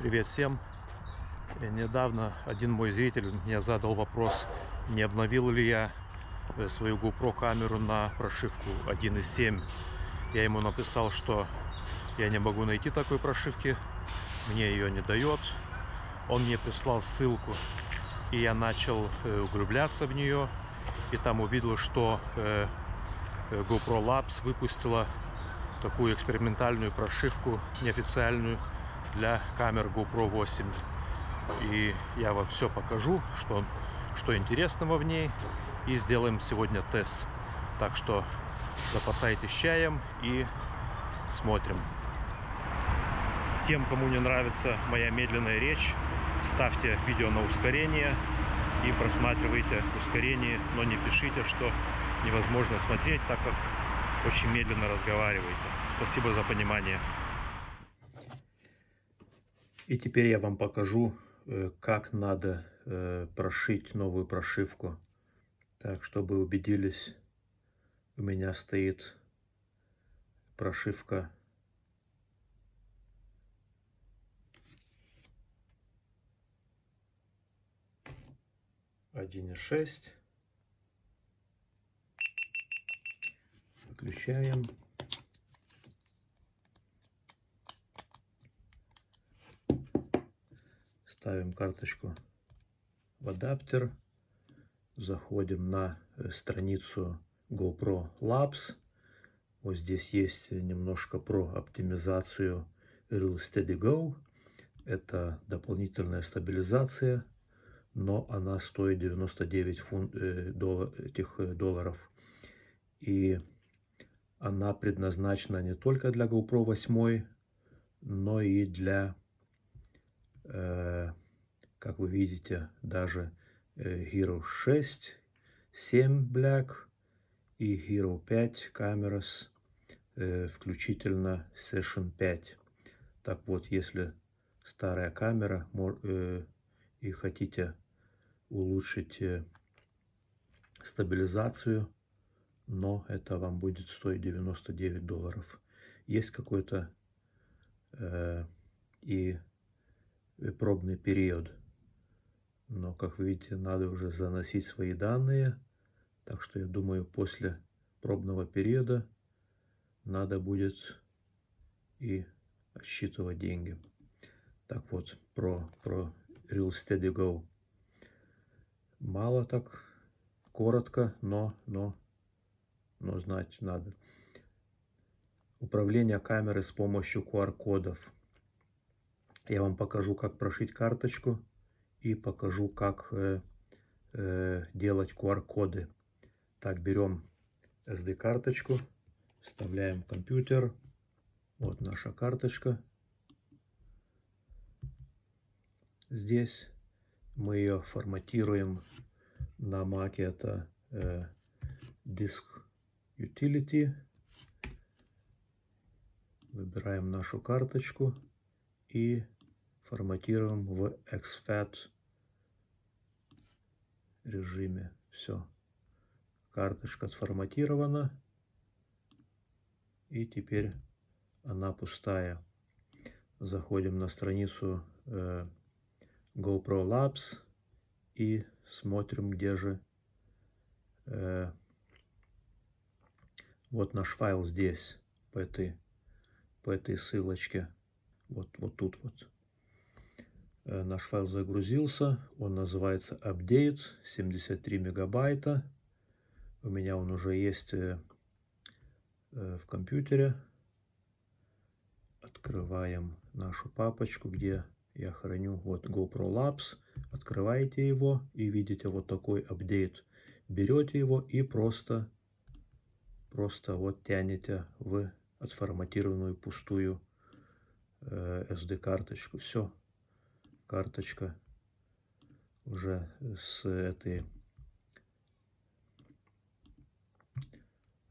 Привет всем! Э, Недавно один мой зритель мне задал вопрос, не обновил ли я э, свою GoPro камеру на прошивку 1.7. Я ему написал, что я не могу найти такой прошивки, мне ее не дает. Он мне прислал ссылку, и я начал э, углубляться в нее, и там увидел, что GoPro Labs выпустила такую экспериментальную прошивку неофициальную для камер GoPro 8 и я вам все покажу что что интересного в ней. И сделаем сегодня тест. Так что запасайтесь чаем и смотрим. Тем кому не нравится моя медленная речь ставьте видео на ускорение и просматривайте ускорение но не пишите что невозможно смотреть так как очень медленно разговариваете. Спасибо за понимание и теперь я вам покажу, э, как надо э, прошить новую прошивку. Так, чтобы убедились, у меня стоит прошивка один и шесть. Выключаем. Ставим карточку в адаптер, заходим на э, страницу GoPro Labs. Вот здесь есть немножко про оптимизацию Real Steady Go. Это дополнительная стабилизация, но она стоит 99 фунт, э, доллар, этих э, долларов. И она предназначена не только для GoPro 8, но и для как вы видите, даже э, Hero 6, 7 Black и Hero 5 Cameras, э, включительно Session 5. Так вот, если старая камера и хотите улучшить стабилизацию, но это вам будет стоить 99 долларов. Есть какой-то э, и пробный период. Но, как видите, надо уже заносить свои данные. Так что я думаю, после пробного периода надо будет и отсчитывать деньги. Так вот, про, про Real Steady Go. Мало так, коротко, но, но, но знать надо. Управление камерой с помощью QR-кодов. Я вам покажу, как прошить карточку и покажу, как э, э, делать QR-коды. Так, берем SD-карточку, вставляем компьютер. Вот наша карточка. Здесь мы ее форматируем на Mac. Это э, Disk Utility. Выбираем нашу карточку и форматируем в exFAT режиме. Все. Карточка сформатирована. И теперь она пустая. Заходим на страницу э, GoPro Labs и смотрим, где же э, вот наш файл здесь, по этой, по этой ссылочке. Вот, вот тут вот. Э, наш файл загрузился. Он называется update 73 мегабайта. У меня он уже есть э, э, в компьютере. Открываем нашу папочку, где я храню вот GoPro Labs. Открываете его и видите вот такой апдейт. Берете его и просто, просто вот тянете в отформатированную пустую SD-карточку. Все, карточка уже с этой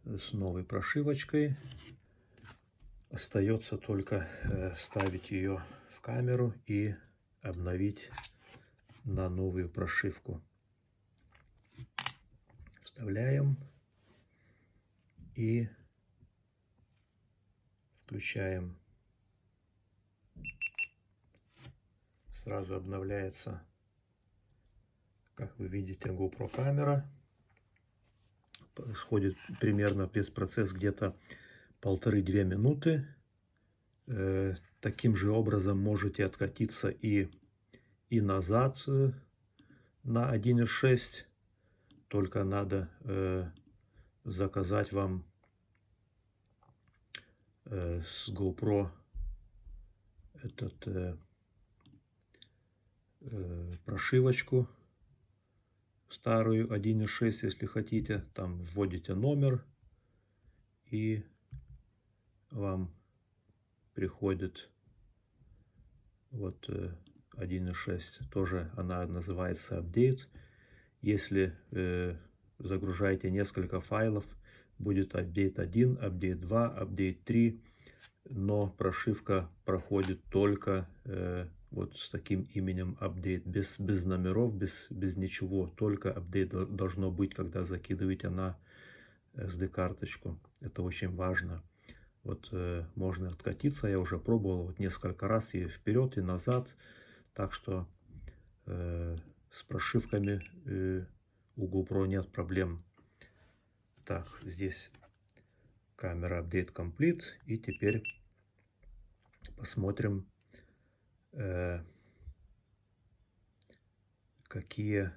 с новой прошивочкой. Остается только э, вставить ее в камеру и обновить на новую прошивку. Вставляем и включаем Сразу обновляется, как вы видите, GoPro камера. Происходит примерно без процесс где-то полторы-две минуты. Э, таким же образом можете откатиться и, и назад э, на 1.6. Только надо э, заказать вам э, с GoPro этот прошивочку старую 1.6, если хотите. Там вводите номер и вам приходит вот 1.6. Э, Тоже она называется апдейт. Если э, загружаете несколько файлов, будет апдейт 1, апдейт 2, апдейт 3. Но прошивка проходит только э, вот с таким именем апдейт, без, без номеров, без, без ничего. Только апдейт должно быть, когда закидываете на SD-карточку. Это очень важно. Вот э, можно откатиться, я уже пробовал вот несколько раз и вперед, и назад. Так что э, с прошивками э, у GoPro нет проблем. Так, здесь камера Update Complete. И теперь посмотрим, э, какие,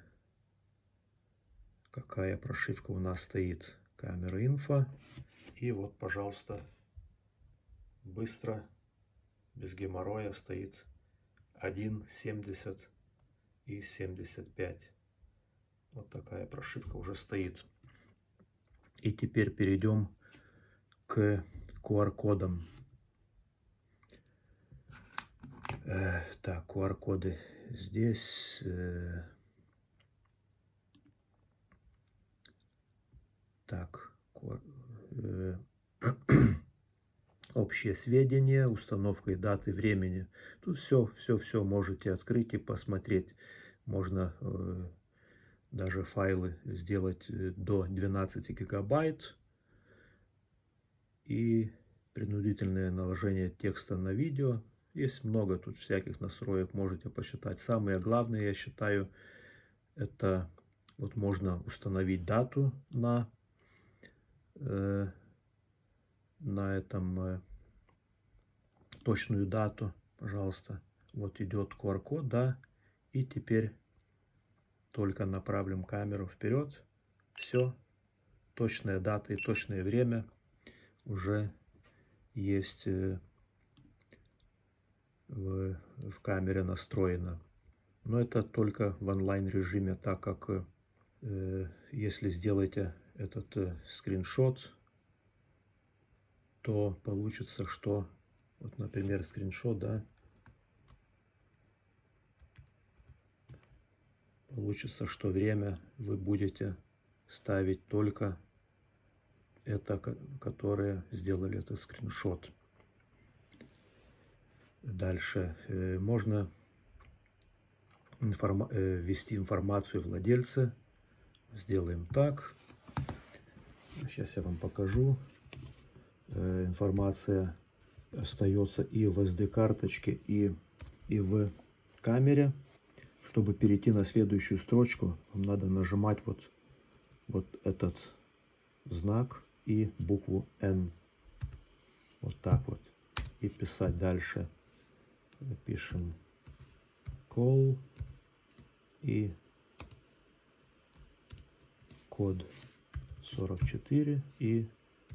какая прошивка у нас стоит. Камера инфо. И вот, пожалуйста, быстро, без геморроя стоит 1,70 и 75. Вот такая прошивка уже стоит. И теперь перейдем к QR-кодам. Э, так, QR-коды здесь. Э, так, э, общие сведения, установкой даты, времени. Тут все, все, все можете открыть и посмотреть. Можно э, даже файлы сделать э, до 12 гигабайт. И принудительное наложение текста на видео. Есть много тут всяких настроек, можете посчитать. Самое главное, я считаю, это вот можно установить дату на э, на этом э, точную дату, пожалуйста. Вот идет QR-код, да. И теперь только направим камеру вперед. Все. Точная дата и точное время уже есть э, в, в камере настроено. Но это только в онлайн режиме, так как э, если сделаете этот э, скриншот то получится, что, вот, например, скриншот, да, получится, что время вы будете ставить только это, которые сделали этот скриншот. Дальше э, можно информа э, ввести информацию владельца. Сделаем так. Сейчас я вам покажу. Э, информация остается и в SD-карточке, и, и в камере. Чтобы перейти на следующую строчку, вам надо нажимать вот, вот этот знак и букву N. Вот так вот. И писать дальше. Пишем call и код 44 и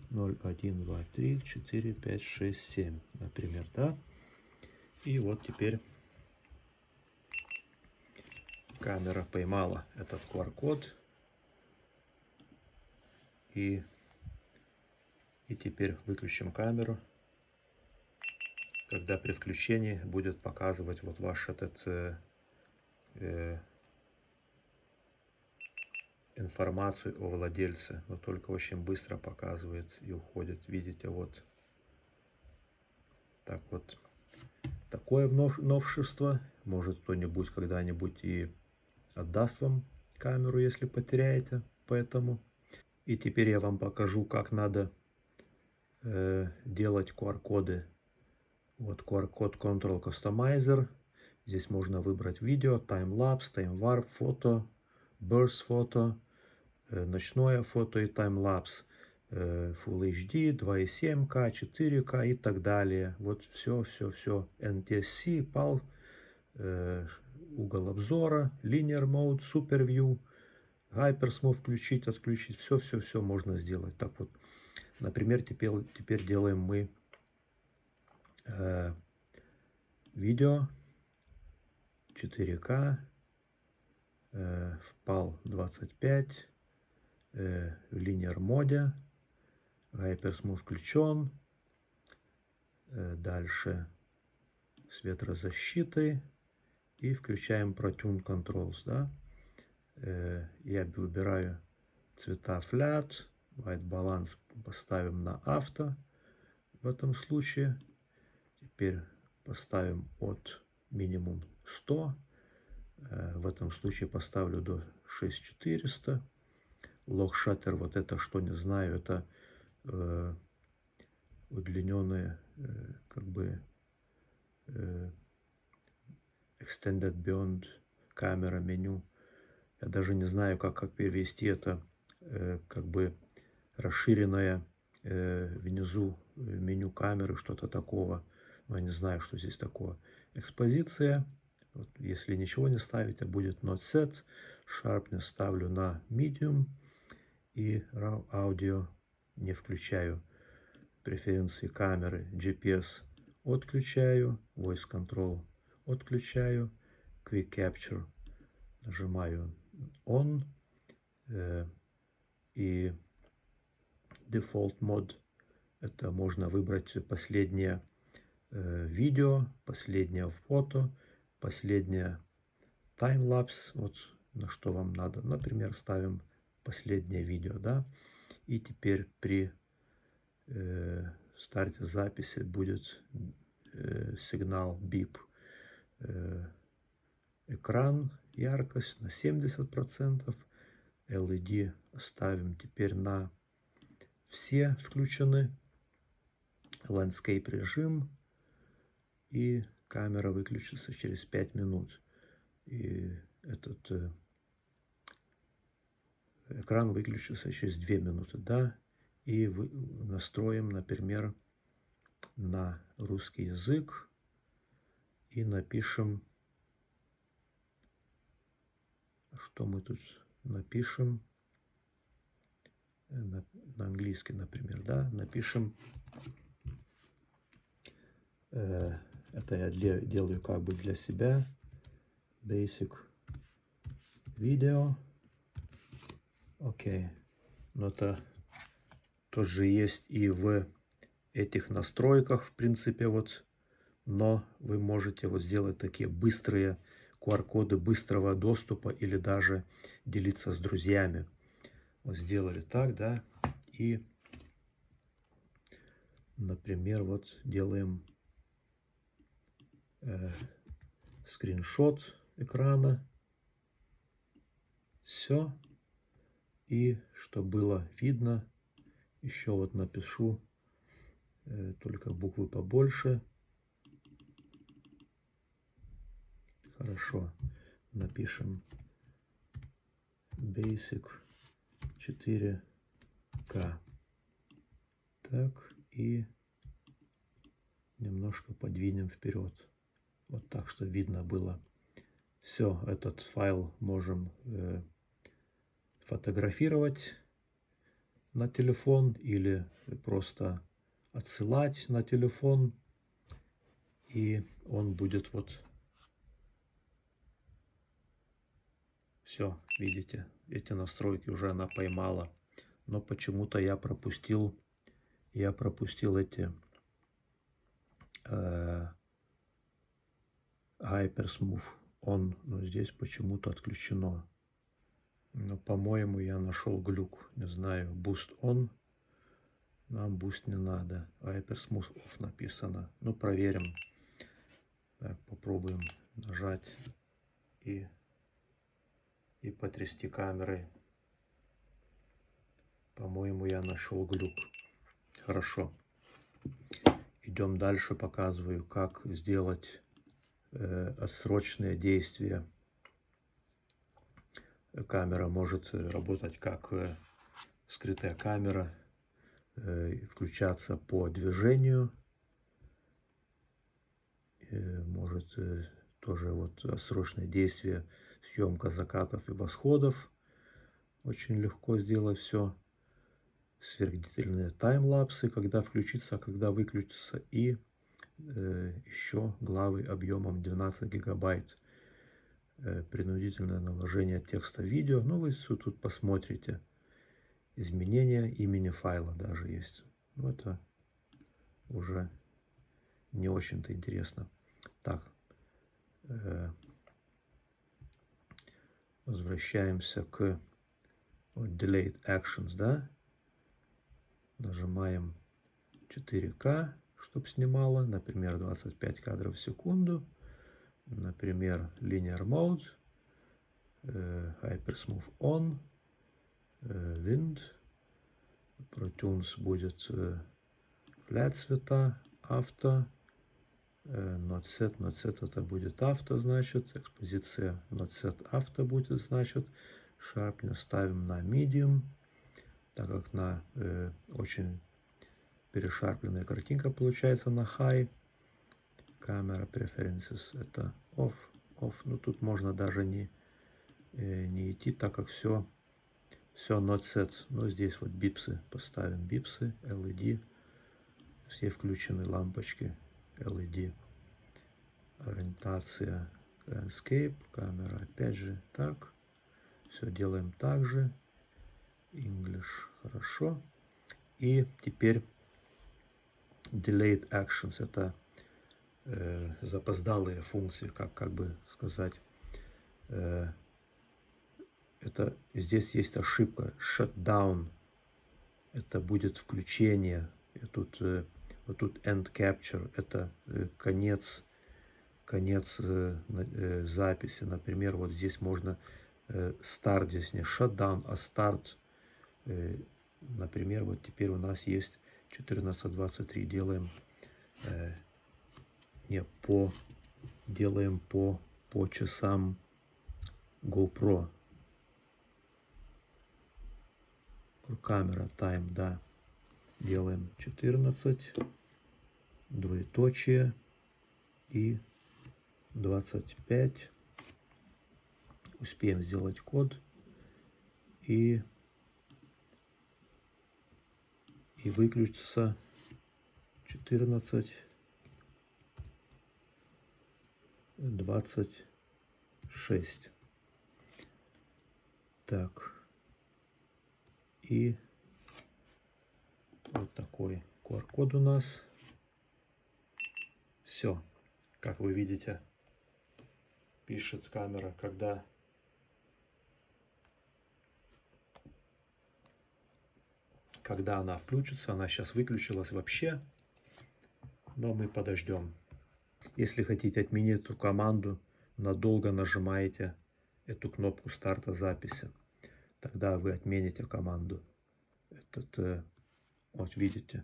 0, 1, 2, 3, 4, 5, 6, 7, например, да? И вот теперь камера поймала этот QR-код. И, и теперь выключим камеру. Когда при включении будет показывать вот ваш этот э, э, информацию о владельце, но только очень быстро показывает и уходит. Видите, вот так вот. Такое новшество. Может кто-нибудь когда-нибудь и отдаст вам камеру, если потеряете. Поэтому. И теперь я вам покажу, как надо э, делать QR-коды. Вот QR-код Control Customizer. Здесь можно выбрать видео, таймлапс, таймварп, фото, burst фото, э, ночное фото и таймлапс, э, Full HD, 2.7К, 4К и так далее. Вот все, все, все. NTSC, PAL, угол обзора, Linear Mode, Super View, Hypersmooth включить, отключить. Все, все, все можно сделать. Так вот, например, теперь, теперь делаем мы э, видео 4К, э, в PAL 25, э, в Linear моде, Hypersmooth включен, э, дальше с ветрозащитой и включаем ProTune Controls, да. Э, я выбираю цвета Flat, White Balance поставим на авто в этом случае. Теперь поставим от минимум 100. Э, в этом случае поставлю до 6400. Log Shutter, вот это что не знаю, это э, удлиненные э, как бы э, Extended Beyond камера меню. Я даже не знаю, как, как перевести это как бы расширенное внизу меню камеры, что-то такого. Но я не знаю, что здесь такое. Экспозиция. Вот, если ничего не ставить, а будет not set. Sharpness ставлю на medium. И аудио не включаю. Преференции камеры GPS отключаю. Voice control отключаю. Quick Capture нажимаю On. Э, и Default Mode это можно выбрать последнее видео, последнее фото, последнее таймлапс. Вот на что вам надо. Например, ставим последнее видео, да. И теперь при э, старте записи будет э, сигнал бип. Э, экран, яркость на 70%. LED ставим теперь на все включены. Landscape режим. И камера выключится через 5 минут. И этот э, экран выключится через 2 минуты. Да? И вы, настроим, например, на русский язык и напишем, что мы тут напишем, э, на, на английский, например, да, напишем, э, это я делаю как бы для себя, basic video, окей, но это тоже есть и в этих настройках, в принципе, вот. Но вы можете вот сделать такие быстрые QR-коды быстрого доступа или даже делиться с друзьями. Вот сделали так, да, и, например, вот делаем скриншот экрана. Все. И чтобы было видно, еще вот напишу э, только буквы побольше. Хорошо. Напишем Basic 4K. Так, и немножко подвинем вперед. Вот так, что видно было. Все, этот файл можем э, фотографировать на телефон или просто отсылать на телефон. И он будет вот Все, видите, эти настройки уже она поймала. Но почему-то я пропустил, я пропустил эти э, Hypersmooth он, но здесь почему-то отключено. Но, по-моему, я нашел глюк. Не знаю, Boost on. Нам Boost не надо. Hypersmooth off написано. Ну, проверим. Так, попробуем нажать и и потрясти камерой. По-моему, я нашел глюк. Хорошо. Идем дальше, показываю, как сделать отсрочное действие. Камера может работать как скрытая камера, включаться по движению. Может тоже вот срочное действие, съемка закатов и восходов. Очень легко сделать все. Сверхдетельные таймлапсы, когда включится, когда выключится. И э, еще главы объемом 12 гигабайт. Э, принудительное наложение текста видео. Ну, вы все тут посмотрите. Изменение имени файла даже есть. Ну, это уже не очень-то интересно. Так, э, возвращаемся к Delayed Actions, да. Нажимаем 4К, чтобы снимало, например, 25 кадров в секунду. Например, Linear Mode, э, Hypersmooth On, э, Wind, ProTunes будет э, Flat цвета, Авто, Not Set, Not Set это будет авто, значит, экспозиция Not Set авто будет, значит, Sharpness ставим на Medium, так как на э, очень перешарпленная картинка получается на High. Камера Preferences это Off, Off. Ну тут можно даже не, э, не идти, так как все, все Not Set. Но здесь вот бипсы поставим, бипсы, LED. Все включены лампочки LED. Ориентация Landscape, камера опять же так. Все делаем так же. English. Хорошо. И теперь delayed actions. Это э, запоздалые функции, как, как бы сказать. Э, это здесь есть ошибка. Shutdown. Это будет включение. И тут, э, вот тут end capture. Это э, конец, конец э, э, записи. Например, вот здесь можно старт здесь не shutdown, а старт. Например, вот теперь у нас есть 14.23. Делаем не по делаем по по часам GoPro. Камера тайм, да. Делаем 14, двоеточие и 25 успеем сделать код и, и выключится 14 26 так. И вот такой QR-код у нас. Все как вы видите пишет камера когда когда она включится. Она сейчас выключилась вообще, но мы подождем. Если хотите отменить эту команду, надолго нажимаете эту кнопку старта записи. Тогда вы отмените команду. Этот, э, вот видите.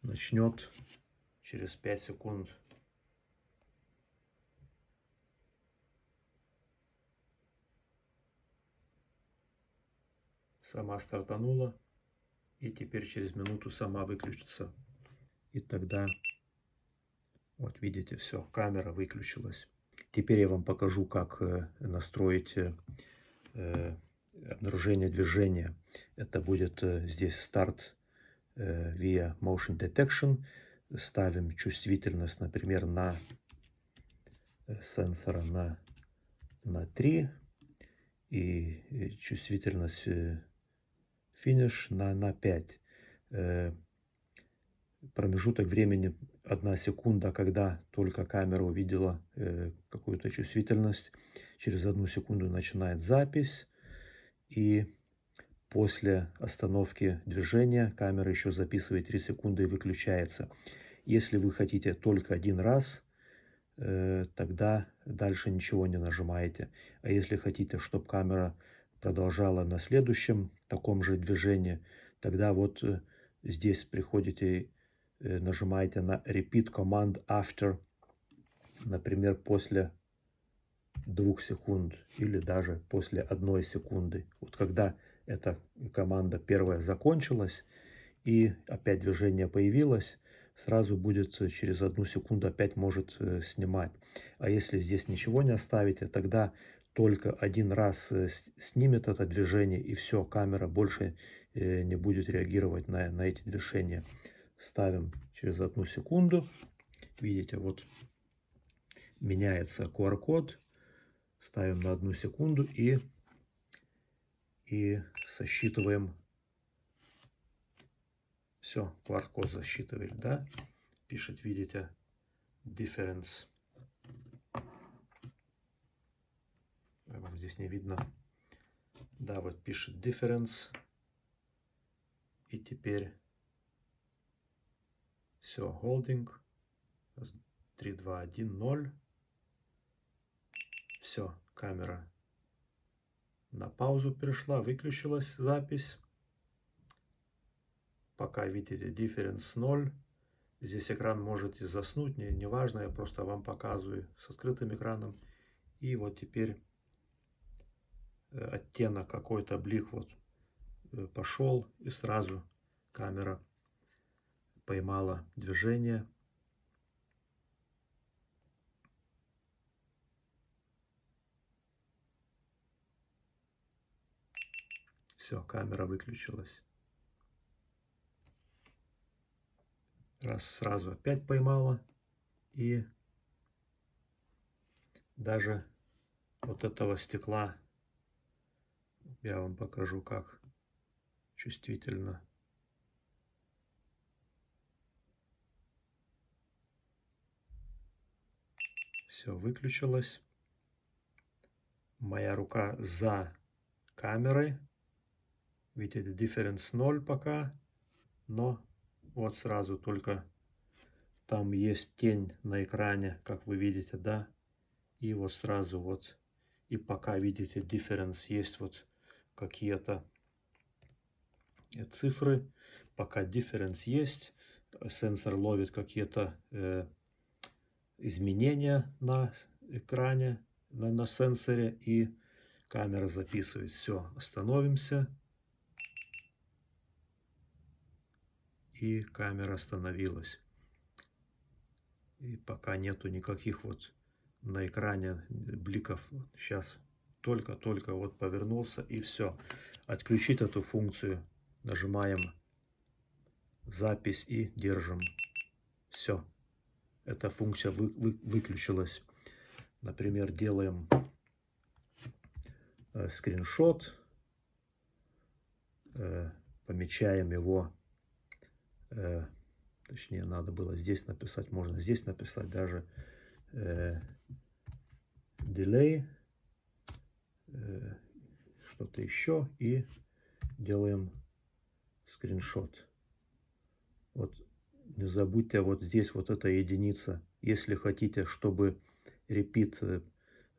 Начнет через 5 секунд сама стартанула и теперь через минуту сама выключится. И тогда, вот видите, все, камера выключилась. Теперь я вам покажу, как э, настроить э, э, обнаружение движения. Это будет здесь старт via Motion Detection. Ставим чувствительность, например, на сенсора на, на 3 и чувствительность финиш на, на 5. Э, промежуток времени 1 секунда, когда только камера увидела э, какую-то чувствительность. Через одну секунду начинает запись. И после остановки движения камера еще записывает 3 секунды и выключается. Если вы хотите только один раз, э, тогда дальше ничего не нажимаете. А если хотите, чтобы камера продолжала на следующем таком же движении, тогда вот э, здесь приходите э, нажимаете на Repeat Command After, например, после двух секунд или даже после одной секунды. Вот когда эта команда первая закончилась и опять движение появилось, сразу будет через одну секунду опять может э, снимать. А если здесь ничего не оставите, тогда только один раз э, снимет это движение и все, камера больше э, не будет реагировать на, на эти движения. Ставим через одну секунду. Видите, вот меняется QR-код. Ставим на одну секунду и, и сосчитываем все, QR-код засчитывает, да? Пишет, видите, difference. Вам здесь не видно. Да, вот пишет difference. И теперь все, holding. 3, 2, 1, 0. Все, камера на паузу перешла, выключилась запись пока видите difference 0. Здесь экран можете заснуть, не, не важно, я просто вам показываю с открытым экраном. И вот теперь оттенок какой-то блик вот э, пошел и сразу камера поймала движение. Все, камера выключилась. Раз сразу опять поймала. И даже вот этого стекла я вам покажу, как чувствительно. Все выключилось. Моя рука за камерой. Видите, difference 0 пока, но вот сразу только там есть тень на экране, как вы видите, да. И вот сразу вот, и пока видите, difference есть вот какие-то цифры. Пока difference есть, сенсор ловит какие-то э, изменения на экране, на, на сенсоре, и камера записывает. Все, остановимся. и камера остановилась. И пока нету никаких вот на экране бликов. Сейчас только-только вот повернулся и все. Отключить эту функцию. Нажимаем запись и держим. Все. Эта функция вы, вы, выключилась. Например, делаем э, скриншот. Э, помечаем его э, точнее надо было здесь написать, можно здесь написать даже э, delay, что-то еще и делаем скриншот. Вот не забудьте вот здесь вот эта единица. Если хотите, чтобы repeat э,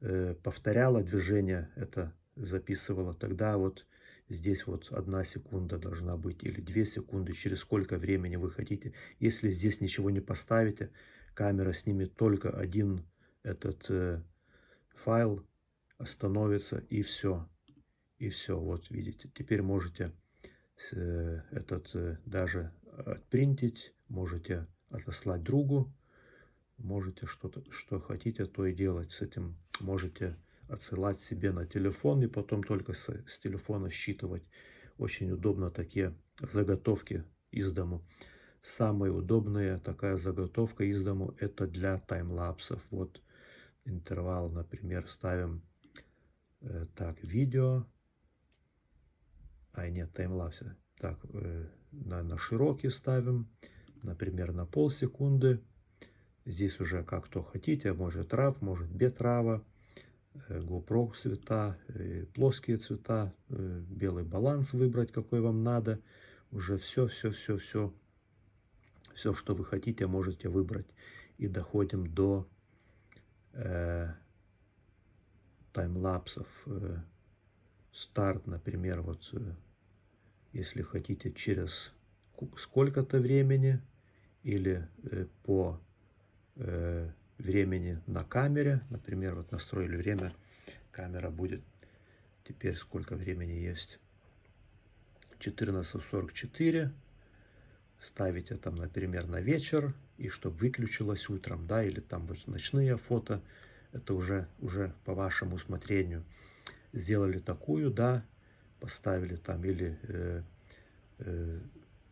э повторяло движение, это записывало, тогда вот Здесь вот одна секунда должна быть или две секунды, через сколько времени вы хотите. Если здесь ничего не поставите, камера снимет только один этот э, файл, остановится и все. И все, вот видите. Теперь можете э, этот э, даже отпринтить, можете отослать другу, можете что-то, что хотите, то и делать с этим. Можете отсылать себе на телефон и потом только с, с телефона считывать. Очень удобно такие заготовки из дому. Самая удобная такая заготовка из дому это для таймлапсов. Вот интервал, например, ставим так, видео. А нет, таймлапсы. Так, э, на, на широкий ставим, например, на полсекунды. Здесь уже как то хотите, может рав, может без рава. Э, GoPro цвета, э, плоские цвета, э, белый баланс выбрать, какой вам надо. Уже все, все, все, все, все, что вы хотите, можете выбрать. И доходим до э, таймлапсов. Э, старт, например, вот э, если хотите через сколько-то времени или э, по времени на камере. Например, вот настроили время, камера будет теперь сколько времени есть. 14.44. Ставите там, например, на вечер, и чтобы выключилось утром, да, или там вот ночные фото, это уже, уже по вашему усмотрению. Сделали такую, да, поставили там или э, э,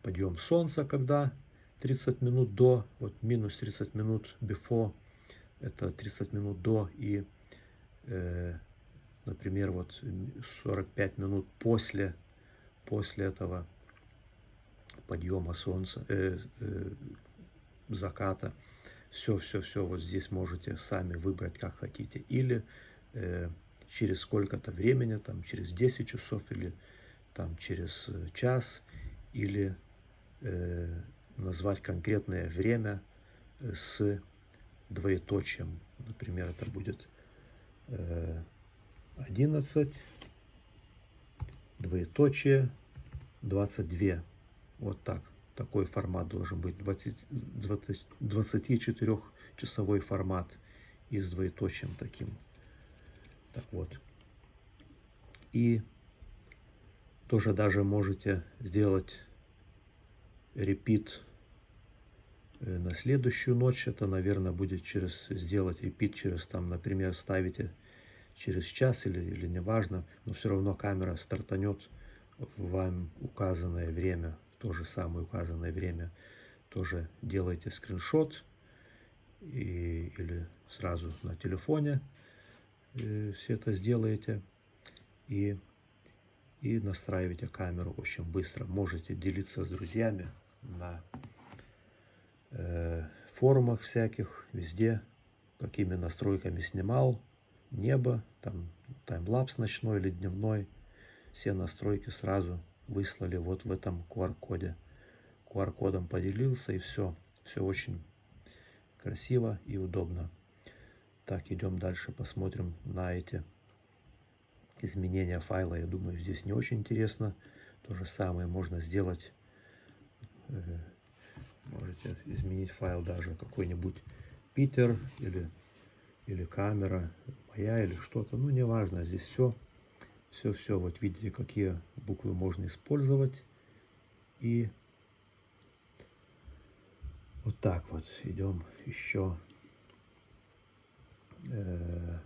подъем солнца, когда 30 минут до, вот минус 30 минут before, это 30 минут до и, э, например, вот 45 минут после, после этого подъема солнца, э, э, заката. Все, все, все вот здесь можете сами выбрать, как хотите. Или э, через сколько-то времени, там через 10 часов или там через э, час, или э, назвать конкретное время э, с двоеточием. Например, это будет э, 11, двоеточие, 22. Вот так. Такой формат должен быть. 24-часовой формат и с двоеточием таким. Так вот. И тоже даже можете сделать репит э, на следующую ночь. Это, наверное, будет через сделать репит через, там, например, ставите через час или, или неважно, но все равно камера стартанет в вам указанное время, то же самое указанное время. Тоже делайте скриншот и, или сразу на телефоне э, все это сделаете и, и настраивайте камеру очень быстро. Можете делиться с друзьями на э, форумах всяких, везде, какими настройками снимал, небо, там таймлапс ночной или дневной, все настройки сразу выслали вот в этом QR-коде. QR-кодом поделился и все. Все очень красиво и удобно. Так, идем дальше, посмотрим на эти изменения файла. Я думаю, здесь не очень интересно. То же самое можно сделать Э, можете изменить файл даже какой-нибудь Питер или, или камера моя или что-то. Ну, неважно, здесь все. Все-все, вот видите, какие буквы можно использовать. И вот так вот идем еще. Э,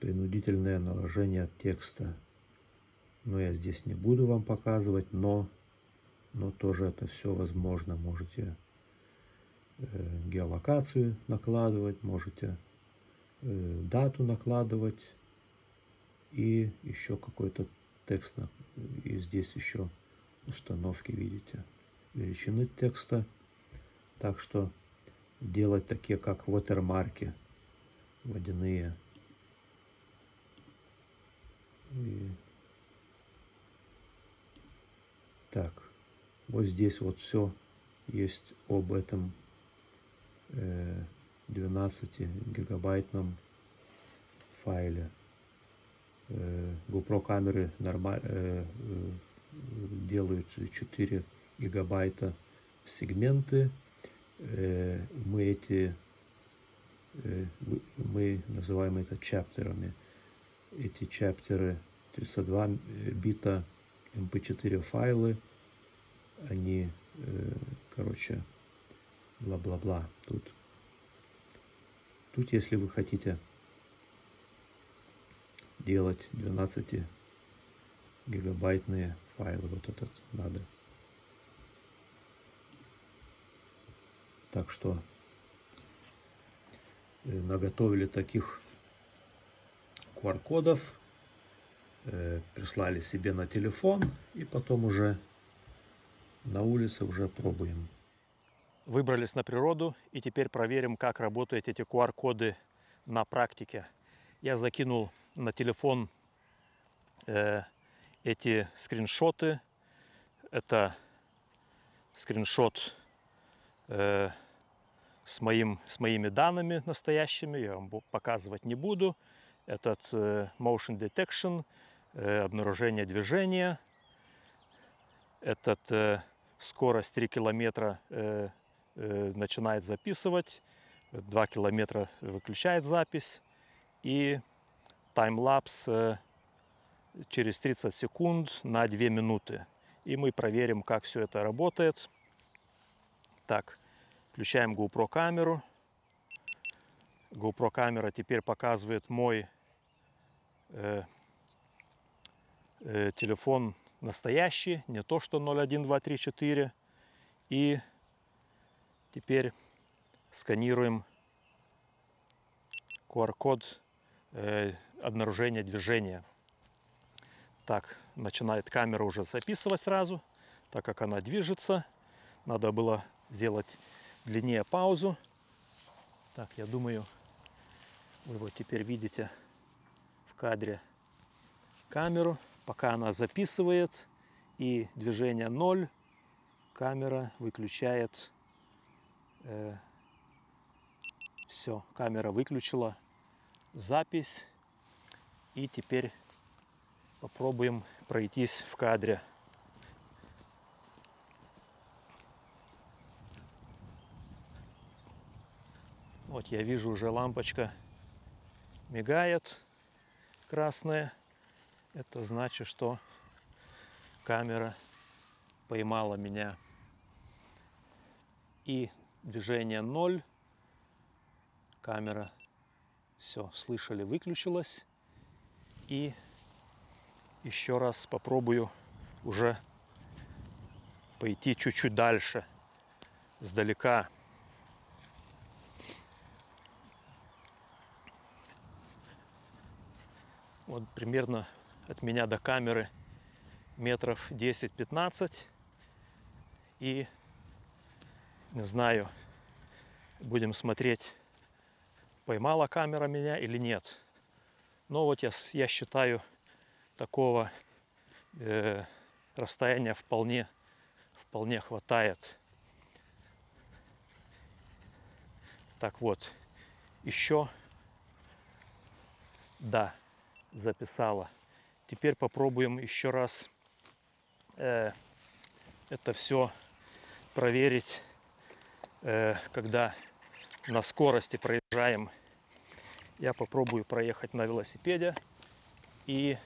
принудительное наложение текста. Но я здесь не буду вам показывать, но но тоже это все возможно. Можете э, геолокацию накладывать, можете э, дату накладывать и еще какой-то текст. И здесь еще установки, видите, величины текста. Так что делать такие, как watermarки водяные. И... Так. Вот здесь вот все есть об этом 12 э, гигабайтном файле. Э, GoPro камеры нормаль, э, делают 4 гигабайта сегменты. Мы эти мы называем это чаптерами. Эти чаптеры 32 бита mp4 файлы они, э, короче, бла-бла-бла. Тут, тут, если вы хотите делать 12 гигабайтные файлы, вот этот надо. Так что э, наготовили таких QR-кодов, э, прислали себе на телефон и потом уже на улице уже пробуем. Выбрались на природу и теперь проверим, как работают эти QR-коды на практике. Я закинул на телефон э, эти скриншоты. Это скриншот э, с, моим, с моими данными настоящими. Я вам показывать не буду. Этот э, motion detection, э, обнаружение движения. Этот э, скорость 3 километра э, э, начинает записывать, 2 километра выключает запись и таймлапс э, через 30 секунд на 2 минуты. И мы проверим, как все это работает. Так, включаем GoPro камеру. GoPro камера теперь показывает мой э, э, телефон настоящий, не то что 01234. И теперь сканируем QR-код э, обнаружения движения. Так, начинает камера уже записывать сразу, так как она движется. Надо было сделать длиннее паузу. Так, я думаю, вы вот теперь видите в кадре камеру. Пока она записывает и движение 0, камера выключает. Э, все, камера выключила запись. И теперь попробуем пройтись в кадре. Вот я вижу уже лампочка мигает красная. Это значит, что камера поймала меня. И движение 0. Камера, все, слышали, выключилась. И еще раз попробую уже пойти чуть-чуть дальше, сдалека. Вот примерно от меня до камеры метров 10-15. И не знаю, будем смотреть, поймала камера меня или нет. Но вот я, я считаю, такого э, расстояния вполне, вполне хватает. Так вот, еще, да, записала. Теперь попробуем еще раз э, это все проверить, э, когда на скорости проезжаем. Я попробую проехать на велосипеде и,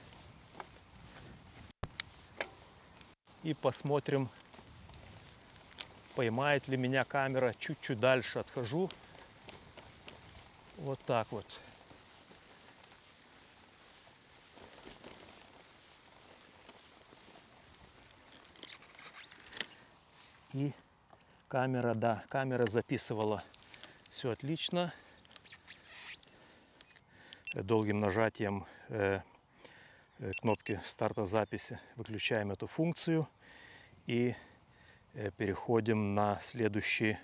и посмотрим, поймает ли меня камера. Чуть-чуть дальше отхожу. Вот так вот. И камера, да, камера записывала все отлично. Долгим нажатием э, э, кнопки старта записи выключаем эту функцию и э, переходим на следующий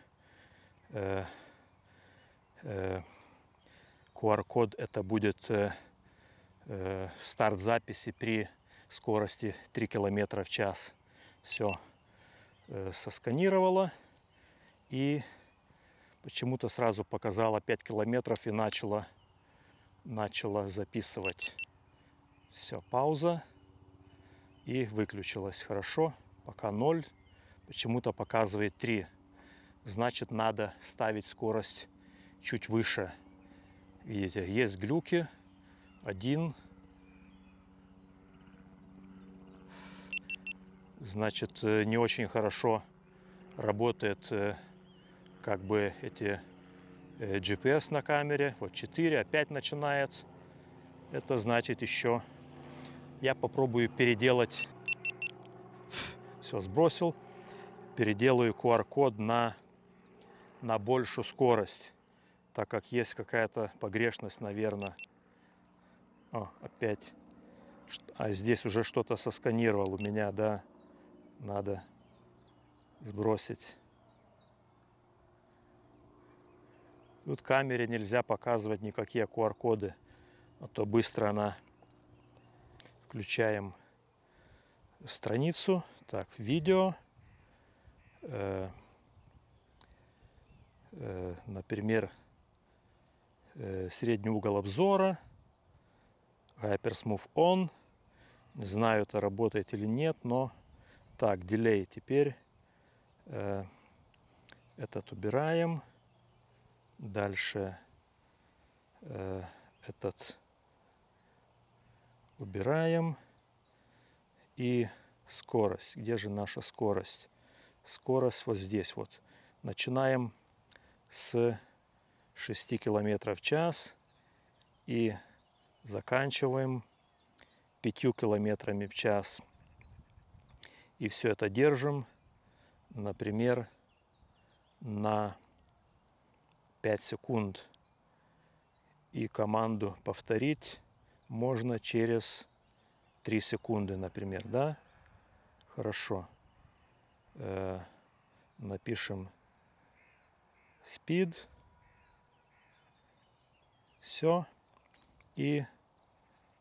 QR-код. Это будет старт записи при скорости 3 км в час. Все. Сосканировала и почему-то сразу показала 5 километров и начала, начала записывать. Все, пауза и выключилась. Хорошо, пока 0, почему-то показывает 3. Значит, надо ставить скорость чуть выше. Видите, есть глюки. Один, значит, э, не очень хорошо работает э, как бы эти GPS на камере. Вот 4, опять начинает. Это значит еще я попробую переделать. Все, сбросил. Переделаю QR-код на, на большую скорость. Так как есть какая-то погрешность, наверное. О, опять. А здесь уже что-то сосканировал у меня, да надо сбросить. Тут камере нельзя показывать никакие QR-коды, а то быстро она включаем страницу. Так, видео. Э, э, например, э, средний угол обзора. Hypersmooth On. Не знаю, это работает или нет, но так, дилей теперь Э, этот убираем. Дальше э, этот убираем. И скорость. Где же наша скорость? Скорость вот здесь вот. Начинаем с 6 километров в час и заканчиваем 5 километрами в час. И все это держим, например, на 5 секунд. И команду повторить можно через 3 секунды, например, да? Хорошо. Э, напишем speed. Все. И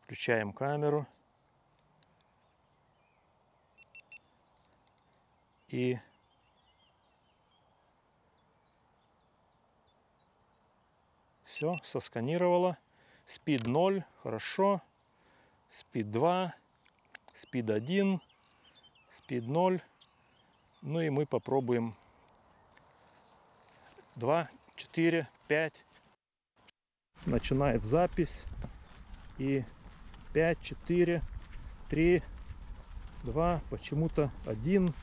включаем камеру. И все, сосканировала. Speed 0, хорошо. Speed 2, Speed 1, Speed 0. Ну и мы попробуем 2, 4, 5. Начинает запись. И 5, 4, 3, 2, почему-то 1.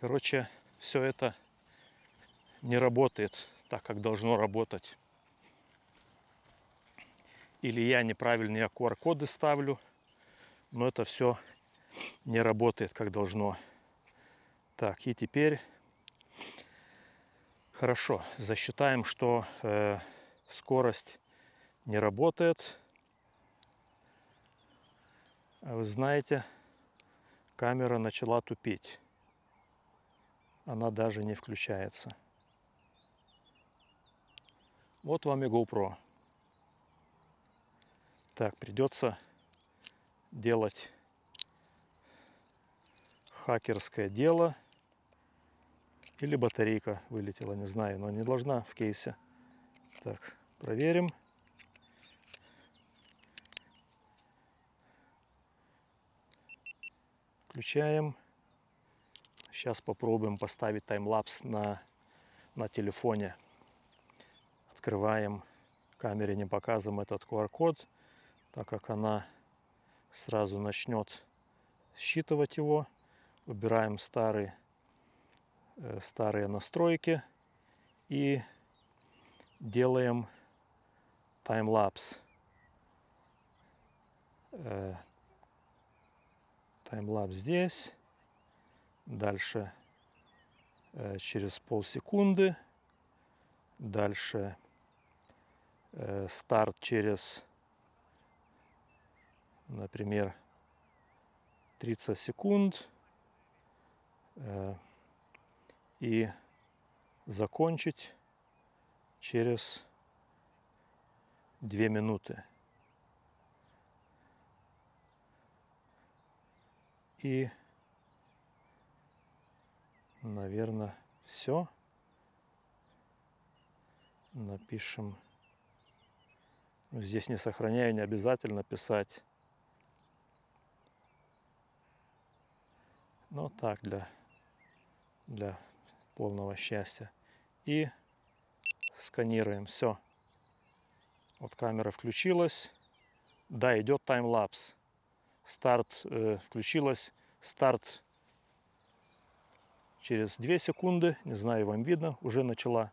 Короче, все это не работает так, как должно работать. Или я неправильные QR-коды ставлю, но это все не работает, как должно. Так, и теперь хорошо, засчитаем, что э, скорость не работает. А вы знаете, камера начала тупить. Она даже не включается. Вот вам и GoPro. Так, придется делать хакерское дело. Или батарейка вылетела, не знаю, но не должна в кейсе. Так, проверим. Включаем. Сейчас попробуем поставить таймлапс на, на телефоне открываем, камере не показываем этот QR-код, так как она сразу начнет считывать его. Убираем старые, э, старые настройки и делаем таймлапс. Э, таймлапс здесь. Дальше э, через полсекунды. Дальше Э, старт через, например, 30 секунд э, и закончить через 2 минуты. И, наверное, все. Напишем ну, здесь не сохраняю, не обязательно писать. Но так, для, для полного счастья. И сканируем. Все. Вот камера включилась. Да, идет таймлапс. Старт э, включилась. Старт через 2 секунды. Не знаю, вам видно, уже начала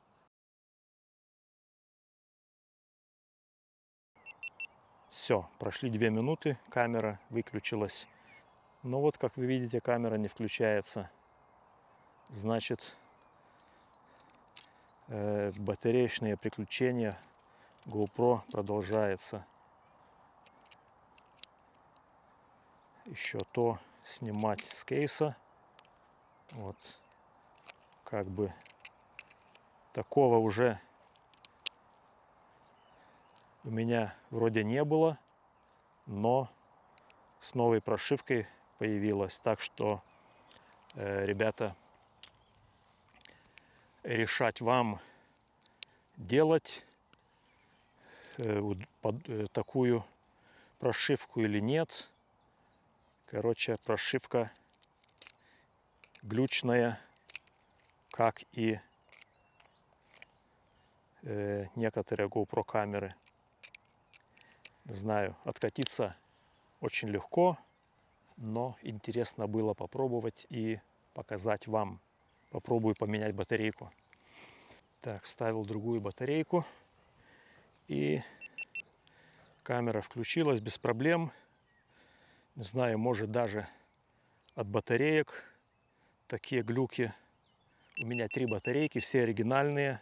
Все, прошли две минуты, камера выключилась. Но вот, как вы видите, камера не включается. Значит, э, батареечные приключения GoPro продолжается. Еще то снимать с кейса. Вот, как бы такого уже у меня вроде не было, но с новой прошивкой появилась. Так что, э, ребята, решать вам делать э, под, э, такую прошивку или нет. Короче, прошивка глючная, как и э, некоторые GoPro камеры. Знаю, откатиться очень легко, но интересно было попробовать и показать вам. Попробую поменять батарейку. Так, вставил другую батарейку. И камера включилась без проблем. Не знаю, может даже от батареек такие глюки. У меня три батарейки, все оригинальные.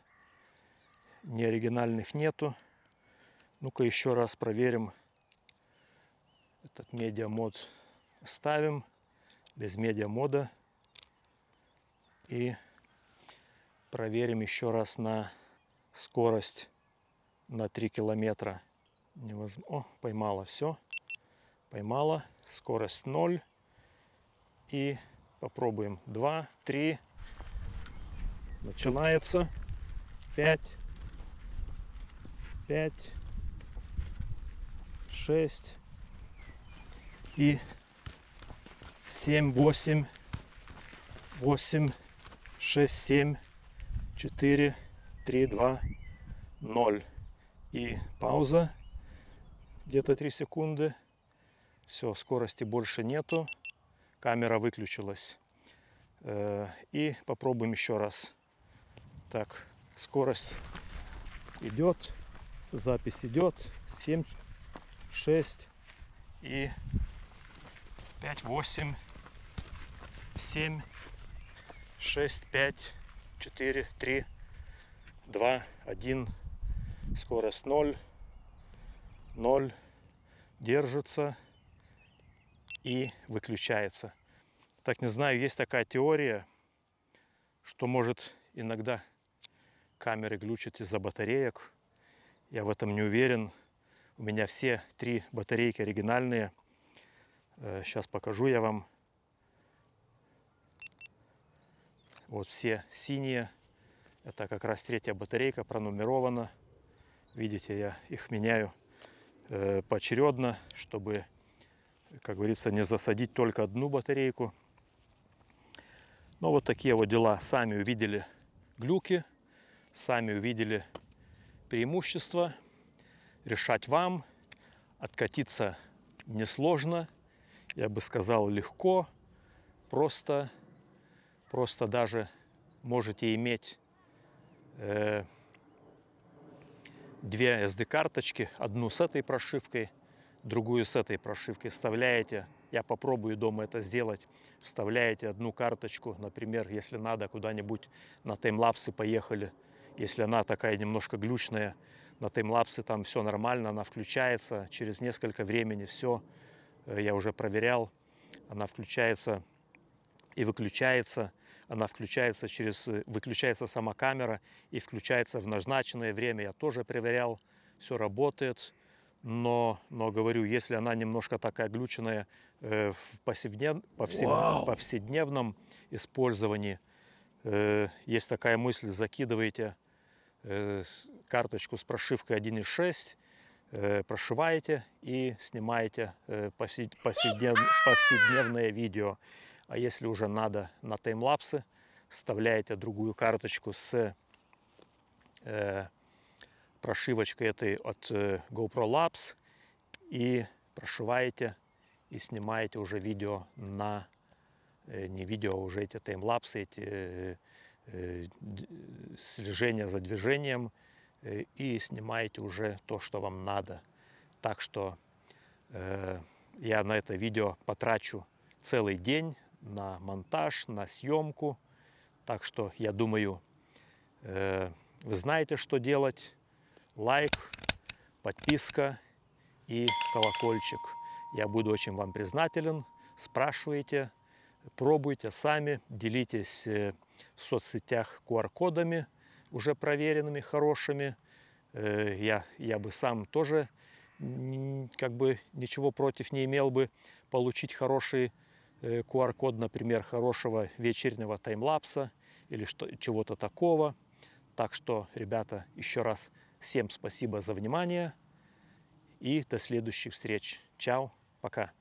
Неоригинальных нету. Ну-ка еще раз проверим. Этот медиамод ставим без медиамода. И проверим еще раз на скорость на 3 километра. Невозм... О, поймала все. Поймала. Скорость 0. И попробуем. 2, 3. Начинается. 5. 5. 6. И 7, 8. 8, 6, 7, 4, 3, 2, 0. И пауза. Где-то 3 секунды. Все, скорости больше нету. Камера выключилась. Э, и попробуем еще раз. Так, скорость идет. Запись идет. 7, 6 и 5, 8, 7, 6, 5, 4, 3, 2, 1. Скорость 0. 0. Держится и выключается. Так не знаю, есть такая теория, что может иногда камеры глючат из-за батареек. Я в этом не уверен. У меня все три батарейки оригинальные. Сейчас э, покажу я вам. Вот все синие. Это как раз третья батарейка пронумерована. Видите, я их меняю э, поочередно, чтобы, как говорится, не засадить только одну батарейку. Но вот такие вот дела. Сами увидели глюки, сами увидели преимущества. Решать вам. Откатиться несложно. Я бы сказал, легко. Просто Просто даже можете иметь э, две SD-карточки, одну с этой прошивкой, другую с этой прошивкой. Вставляете, я попробую дома это сделать, вставляете одну карточку, например, если надо куда-нибудь на таймлапсы поехали, если она такая немножко глючная, на таймлапсы там все нормально, она включается, через несколько времени все, э, я уже проверял, она включается и выключается. Она включается через, э, выключается сама камера и включается в назначенное время. Я тоже проверял, все работает. Но, но говорю, если она немножко такая глюченная э, в повседнев, повсед, повседневном использовании, э, есть такая мысль, закидываете э, карточку с прошивкой 1.6, э, прошиваете и снимаете э, повседнев, повседневное видео. А если уже надо на таймлапсы, вставляете другую карточку с э, прошивочкой этой от э, GoPro Labs и прошиваете и снимаете уже видео на э, не видео, а уже эти таймлапсы, эти э, слежения за движением и снимаете уже то, что вам надо. Так что я на это видео потрачу целый день, на монтаж, на съемку. Так что я думаю, вы знаете, что делать. Лайк, подписка и колокольчик. Я буду очень вам признателен. Спрашивайте, пробуйте сами, делитесь э, в соцсетях QR-кодами, уже проверенными, хорошими. Э, я, я бы сам тоже как бы ничего против не имел бы получить хороший QR-код, э, например, хорошего вечернего таймлапса или чего-то такого. Так что, ребята, еще раз всем спасибо за внимание И до следующих встреч. Чао, пока.